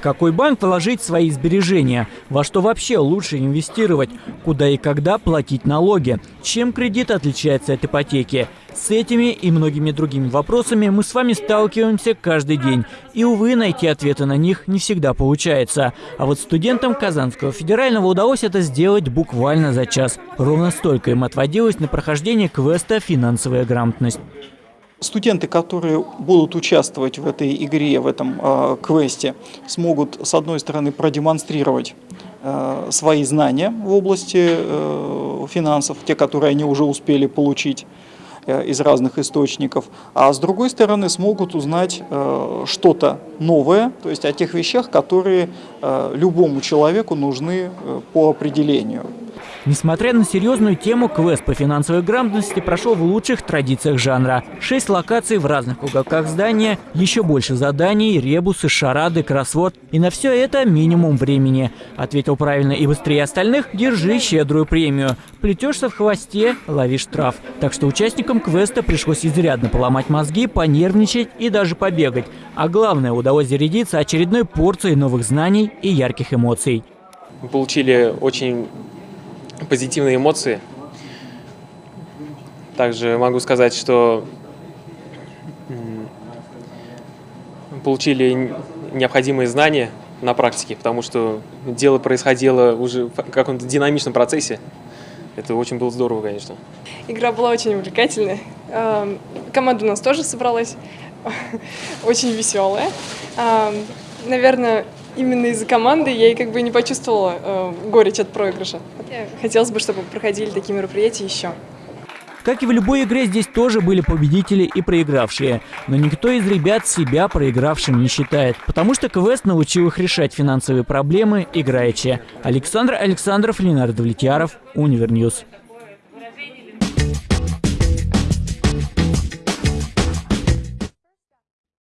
В какой банк вложить свои сбережения? Во что вообще лучше инвестировать? Куда и когда платить налоги? Чем кредит отличается от ипотеки? С этими и многими другими вопросами мы с вами сталкиваемся каждый день. И, увы, найти ответы на них не всегда получается. А вот студентам Казанского федерального удалось это сделать буквально за час. Ровно столько им отводилось на прохождение квеста «Финансовая грамотность». Студенты, которые будут участвовать в этой игре, в этом э, квесте, смогут, с одной стороны, продемонстрировать э, свои знания в области э, финансов, те, которые они уже успели получить э, из разных источников, а с другой стороны смогут узнать э, что-то новое, то есть о тех вещах, которые э, любому человеку нужны э, по определению. Несмотря на серьезную тему, квест по финансовой грамотности прошел в лучших традициях жанра. Шесть локаций в разных уголках здания, еще больше заданий, ребусы, шарады, кроссворд. И на все это минимум времени. Ответил правильно и быстрее остальных – держи щедрую премию. Плетешься в хвосте – лови штраф. Так что участникам квеста пришлось изрядно поломать мозги, понервничать и даже побегать. А главное – удалось зарядиться очередной порцией новых знаний и ярких эмоций. Мы получили очень позитивные эмоции. Также могу сказать, что получили необходимые знания на практике, потому что дело происходило уже в каком-то динамичном процессе. Это очень было здорово, конечно. Игра была очень увлекательная. Команда у нас тоже собралась, очень веселая. Наверное, именно из-за команды я и как бы не почувствовала э, горечь от проигрыша. Хотелось бы, чтобы проходили такие мероприятия еще. Как и в любой игре, здесь тоже были победители и проигравшие. Но никто из ребят себя проигравшим не считает, потому что квест научил их решать финансовые проблемы играючи. Александр Александров, Ленар Давлетьяров, Univer News.